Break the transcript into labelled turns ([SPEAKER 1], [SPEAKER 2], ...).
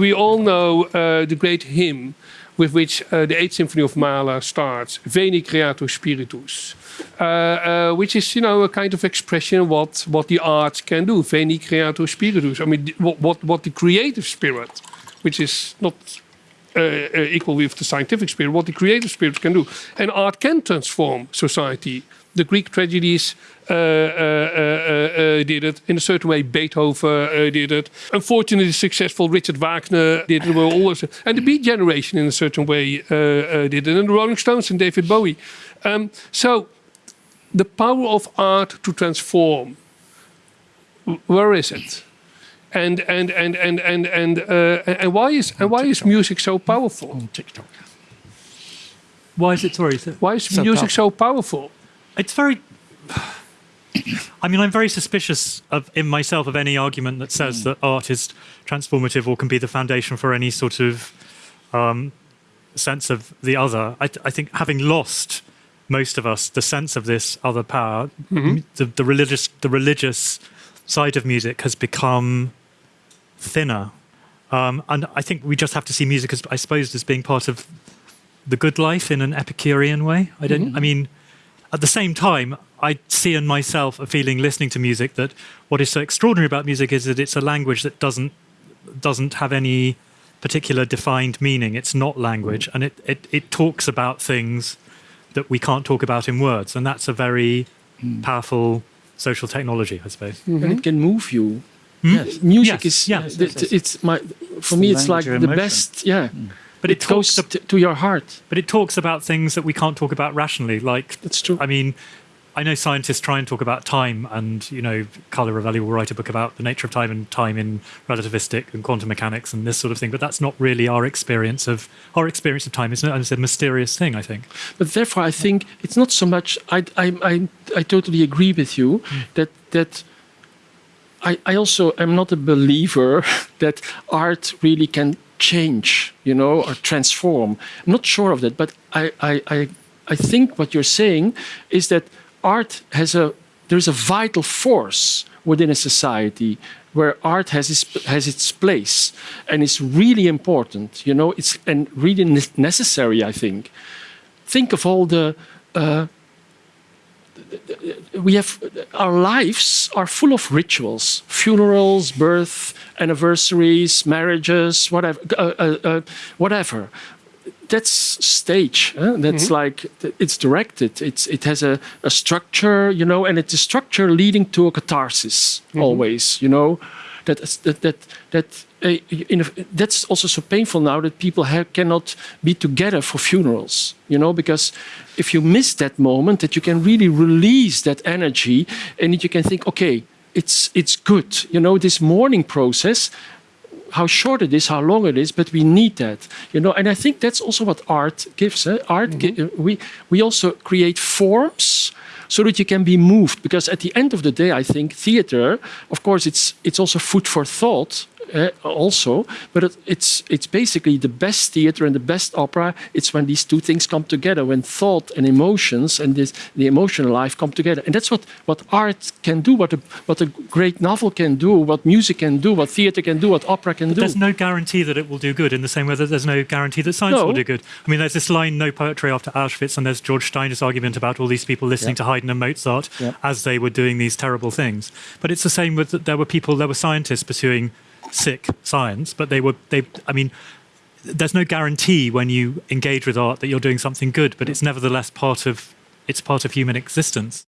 [SPEAKER 1] We all know uh, the great hymn with which uh, the Eighth Symphony of Mahler starts, Veni Creator Spiritus, uh, uh, which is, you know, a kind of expression what what the arts can do. Veni Creator Spiritus. I mean, what what, what the creative spirit, which is not equal with the scientific spirit, what the creative spirit can do. And art can transform society. The Greek tragedies uh, uh, uh, did it. In a certain way, Beethoven did it. Unfortunately, successful Richard Wagner did it. Well, also, and the Beat Generation, in a certain way, did it. And the Rolling Stones and David Bowie. Um, so, the power of art to transform, where is it? And and and and and and uh, and why is and why is music so powerful?
[SPEAKER 2] On TikTok. Why is it sorry?
[SPEAKER 1] Why is so music so powerful?
[SPEAKER 2] It's very. I mean, I'm very suspicious of in myself of any argument that says mm. that art is transformative or can be the foundation for any sort of um, sense of the other. I, I, think having lost most of us the sense of this other power, mm -hmm. the, the religious the religious side of music has become thinner. Um, and I think we just have to see music as, I suppose, as being part of the good life in an Epicurean way. I don't, mm -hmm. I mean, at the same time, I see in myself a feeling listening to music that what is so extraordinary about music is that it's a language that doesn't doesn't have any particular defined meaning. It's not language, and it, it, it talks about things that we can't talk about in words, and that's a very mm. powerful social technology, I suppose.
[SPEAKER 3] Mm -hmm. And it can move you
[SPEAKER 2] Hmm? Yes.
[SPEAKER 3] Music
[SPEAKER 2] yes.
[SPEAKER 3] is
[SPEAKER 2] yeah.
[SPEAKER 3] Yes, yes, it's my for me it's like the best yeah. Mm.
[SPEAKER 2] But it,
[SPEAKER 3] it goes to, to, your heart.
[SPEAKER 2] But it talks about things that we can't talk about rationally. Like
[SPEAKER 3] that's true.
[SPEAKER 2] I mean, I know scientists try and talk about time, and you know, Carlo Rovelli will write a book about the nature of time and time in relativistic and quantum mechanics and this sort of thing. But that's not really our experience of our experience of time. It's, not, it's a mysterious thing, I think.
[SPEAKER 3] But therefore, I think it's not so much. I I I, I totally agree with you mm. that that I, I also am not a believer that art really can change, you know, or transform. I'm not sure of that, but I, I, I, I think what you're saying is that art has a, there's a vital force within a society where art has its, has its place and it's really important, you know, it's and really necessary, I think. Think of all the uh, we have our lives are full of rituals. Funerals birth anniversaries marriages whatever uh, uh, uh, whatever. That's stage that's mm -hmm. like it's directed. It's it has a, a, structure you know and it's a structure leading to a catharsis mm -hmm. always you know that that that that uh, a, that's also so painful now that people have, cannot be together for funerals, you know, because if you miss that moment, that you can really release that energy and you can think, okay, it's, it's good, you know, this mourning process, how short it is, how long it is, but we need that, you know, and I think that's also what art gives. Eh? Art, mm -hmm. we, we also create forms so that you can be moved. Because at the end of the day, I think theater, of course, it's, it's also food for thought, uh, also, but it, it's it's basically the best theater and the best opera. It's when these two things come together, when thought and emotions and this, the emotional life come together, and that's what what art can do, what a what a great novel can do, what music can do, what theater can do, what opera can
[SPEAKER 2] but
[SPEAKER 3] do.
[SPEAKER 2] There's no guarantee that it will do good, in the same way that there's no guarantee that science
[SPEAKER 3] no.
[SPEAKER 2] will do good. I mean, there's this line, "No poetry after Auschwitz," and there's George Steiner's argument about all these people listening to Haydn and Mozart as they were doing these terrible things. But it's the same with there were people, there were scientists pursuing sick science, but they were they. I mean, there's no guarantee when you engage with art that you're doing something good, but it's nevertheless part of it's part of human existence.